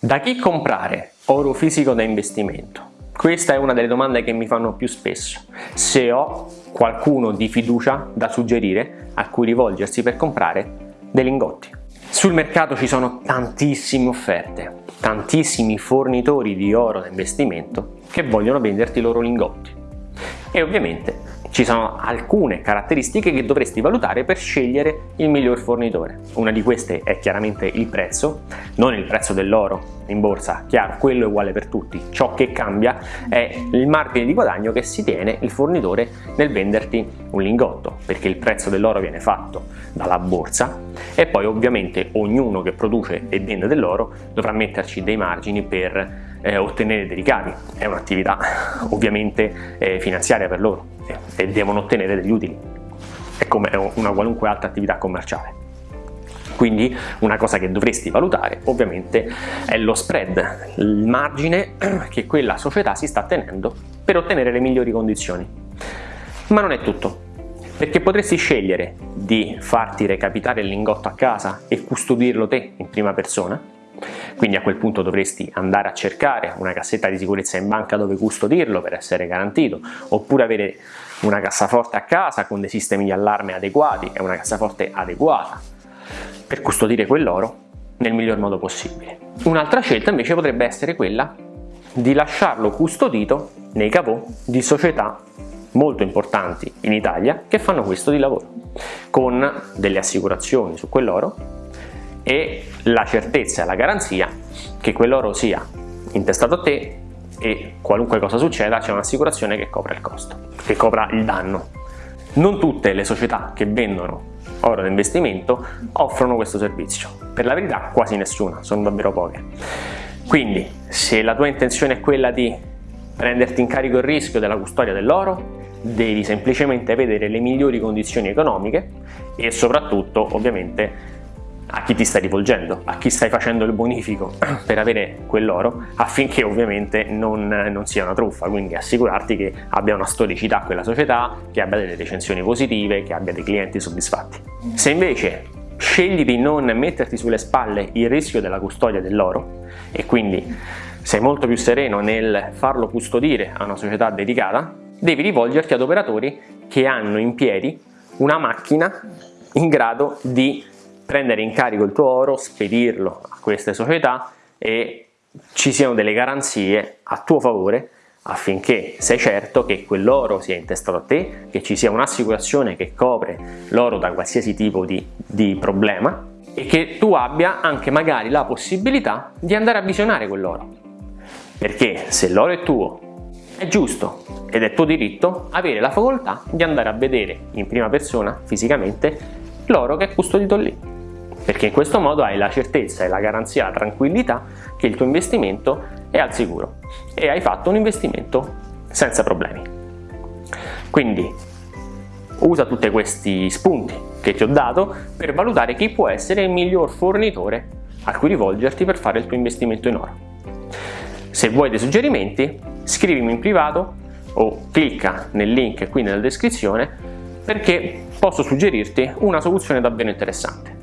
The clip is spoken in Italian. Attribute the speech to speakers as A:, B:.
A: Da chi comprare oro fisico da investimento? Questa è una delle domande che mi fanno più spesso. Se ho qualcuno di fiducia da suggerire a cui rivolgersi per comprare dei lingotti. Sul mercato ci sono tantissime offerte, tantissimi fornitori di oro da investimento che vogliono venderti i loro lingotti. E ovviamente ci sono alcune caratteristiche che dovresti valutare per scegliere il miglior fornitore. Una di queste è chiaramente il prezzo, non il prezzo dell'oro in borsa, chiaro, quello è uguale per tutti. Ciò che cambia è il margine di guadagno che si tiene il fornitore nel venderti un lingotto, perché il prezzo dell'oro viene fatto dalla borsa e poi ovviamente ognuno che produce e vende dell'oro dovrà metterci dei margini per eh, ottenere dei ricavi. È un'attività ovviamente eh, finanziaria per loro e devono ottenere degli utili. È come una qualunque altra attività commerciale. Quindi una cosa che dovresti valutare ovviamente è lo spread, il margine che quella società si sta tenendo per ottenere le migliori condizioni. Ma non è tutto, perché potresti scegliere di farti recapitare il lingotto a casa e custodirlo te in prima persona, quindi a quel punto dovresti andare a cercare una cassetta di sicurezza in banca dove custodirlo per essere garantito, oppure avere una cassaforte a casa con dei sistemi di allarme adeguati e una cassaforte adeguata per custodire quell'oro nel miglior modo possibile. Un'altra scelta invece potrebbe essere quella di lasciarlo custodito nei cavò di società molto importanti in Italia che fanno questo di lavoro con delle assicurazioni su quell'oro e la certezza e la garanzia che quell'oro sia intestato a te e qualunque cosa succeda c'è un'assicurazione che copra il costo, che copra il danno. Non tutte le società che vendono oro da investimento offrono questo servizio, per la verità quasi nessuna, sono davvero poche. Quindi se la tua intenzione è quella di prenderti in carico il rischio della custodia dell'oro, devi semplicemente vedere le migliori condizioni economiche e soprattutto ovviamente a chi ti stai rivolgendo, a chi stai facendo il bonifico per avere quell'oro? Affinché ovviamente non, non, sia una truffa, quindi assicurarti che abbia una storicità quella società, che abbia delle recensioni positive, che abbia dei clienti soddisfatti. Se invece scegli di non metterti sulle spalle il rischio della custodia dell'oro e quindi sei molto più sereno nel farlo custodire a una società dedicata, devi rivolgerti ad operatori che hanno in piedi una macchina in grado di prendere in carico il tuo oro, spedirlo a queste società e ci siano delle garanzie a tuo favore affinché sei certo che quell'oro sia intestato a te, che ci sia un'assicurazione che copre l'oro da qualsiasi tipo di, di problema e che tu abbia anche magari la possibilità di andare a visionare quell'oro. Perché se l'oro è tuo, è giusto ed è tuo diritto avere la facoltà di andare a vedere in prima persona, fisicamente, l'oro che è custodito lì perché in questo modo hai la certezza e la garanzia, la tranquillità che il tuo investimento è al sicuro e hai fatto un investimento senza problemi. Quindi usa tutti questi spunti che ti ho dato per valutare chi può essere il miglior fornitore a cui rivolgerti per fare il tuo investimento in oro. Se vuoi dei suggerimenti scrivimi in privato o clicca nel link qui nella descrizione perché posso suggerirti una soluzione davvero interessante.